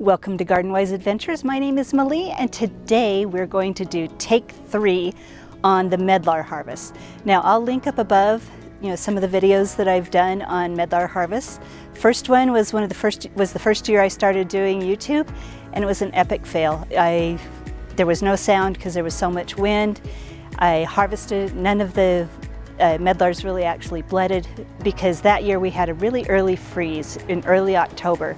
Welcome to Garden Wise Adventures. My name is Malie and today we're going to do take three on the medlar harvest. Now I'll link up above you know some of the videos that I've done on medlar harvest. First one was one of the first was the first year I started doing YouTube and it was an epic fail. I there was no sound because there was so much wind. I harvested none of the uh, medlars really actually bletted because that year we had a really early freeze in early October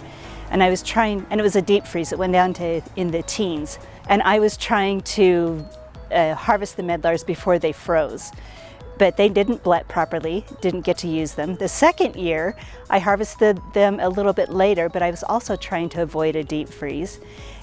and I was trying, and it was a deep freeze, it went down to in the teens, and I was trying to uh, harvest the medlars before they froze. But they didn't blet properly, didn't get to use them. The second year, I harvested them a little bit later, but I was also trying to avoid a deep freeze,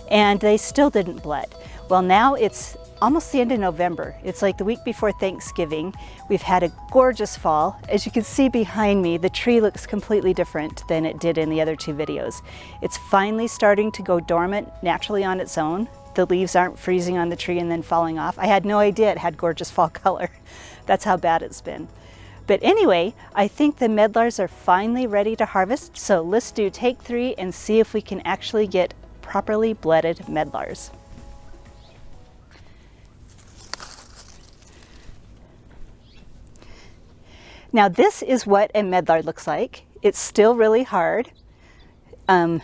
and they still didn't blet. Well, now it's almost the end of November. It's like the week before Thanksgiving. We've had a gorgeous fall. As you can see behind me, the tree looks completely different than it did in the other two videos. It's finally starting to go dormant naturally on its own. The leaves aren't freezing on the tree and then falling off. I had no idea it had gorgeous fall color. That's how bad it's been. But anyway, I think the medlars are finally ready to harvest, so let's do take three and see if we can actually get properly bletted medlars. Now this is what a medlar looks like. It's still really hard. Um,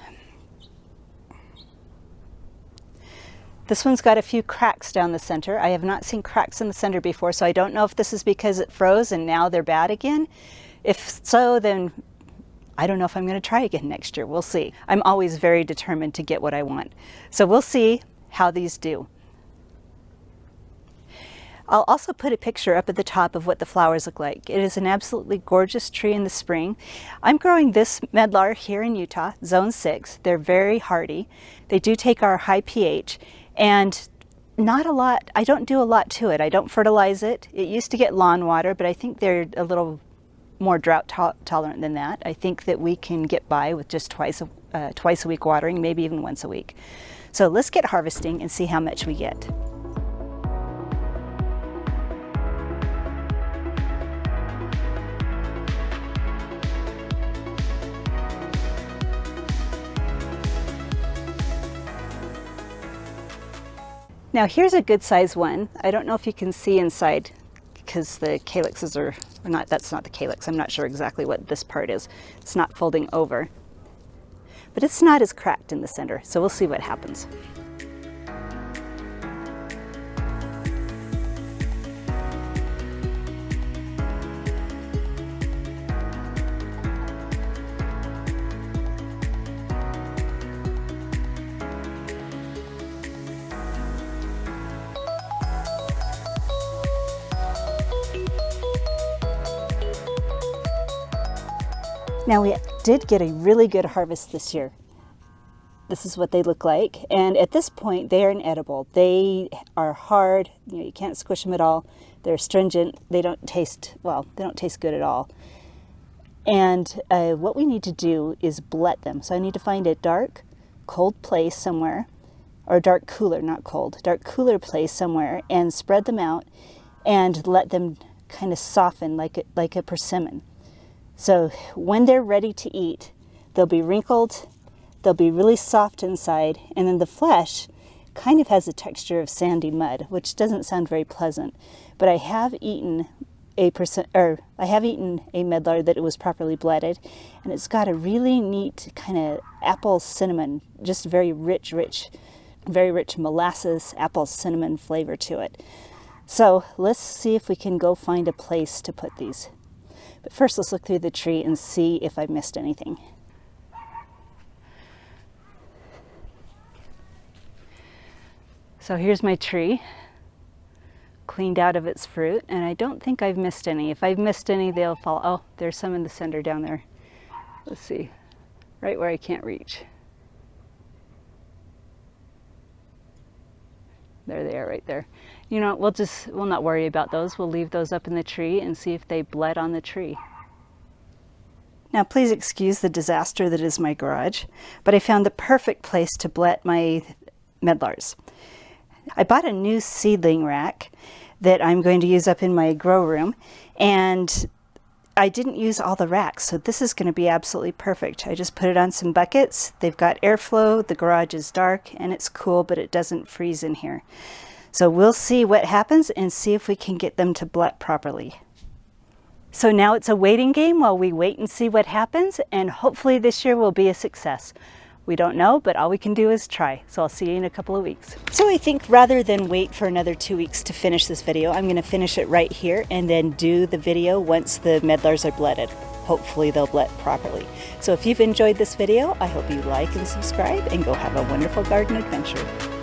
this one's got a few cracks down the center. I have not seen cracks in the center before, so I don't know if this is because it froze and now they're bad again. If so, then I don't know if I'm going to try again next year. We'll see. I'm always very determined to get what I want. So we'll see how these do. I'll also put a picture up at the top of what the flowers look like. It is an absolutely gorgeous tree in the spring. I'm growing this medlar here in Utah, zone 6. They're very hardy. They do take our high pH and not a lot, I don't do a lot to it. I don't fertilize it. It used to get lawn water, but I think they're a little more drought to tolerant than that. I think that we can get by with just twice a, uh, twice a week watering, maybe even once a week. So let's get harvesting and see how much we get. Now here's a good size one. I don't know if you can see inside because the calyxes are, or not, that's not the calyx. I'm not sure exactly what this part is. It's not folding over. But it's not as cracked in the center, so we'll see what happens. Now we did get a really good harvest this year. This is what they look like. And at this point, they are inedible. They are hard. You, know, you can't squish them at all. They're astringent. They don't taste, well, they don't taste good at all. And uh, what we need to do is blet them. So I need to find a dark, cold place somewhere, or dark cooler, not cold, dark cooler place somewhere, and spread them out and let them kind of soften like like a persimmon. So when they're ready to eat, they'll be wrinkled, they'll be really soft inside, and then the flesh kind of has a texture of sandy mud, which doesn't sound very pleasant. But I have eaten a percent, or I have eaten a medlar that it was properly bletted, and it's got a really neat kind of apple cinnamon, just very rich, rich, very rich molasses apple cinnamon flavor to it. So let's see if we can go find a place to put these. But first let's look through the tree and see if I missed anything. So here's my tree cleaned out of its fruit and I don't think I've missed any. If I've missed any they'll fall. Oh there's some in the center down there. Let's see right where I can't reach. There they are right there. You know, we'll just, we'll not worry about those. We'll leave those up in the tree and see if they blet on the tree. Now please excuse the disaster that is my garage, but I found the perfect place to blet my medlars. I bought a new seedling rack that I'm going to use up in my grow room and I didn't use all the racks, so this is going to be absolutely perfect. I just put it on some buckets. They've got airflow, the garage is dark, and it's cool, but it doesn't freeze in here. So we'll see what happens and see if we can get them to blet properly. So now it's a waiting game while we wait and see what happens, and hopefully this year will be a success. We don't know, but all we can do is try. So I'll see you in a couple of weeks. So I think rather than wait for another two weeks to finish this video, I'm gonna finish it right here and then do the video once the medlars are blooded. Hopefully they'll blet properly. So if you've enjoyed this video, I hope you like and subscribe and go have a wonderful garden adventure.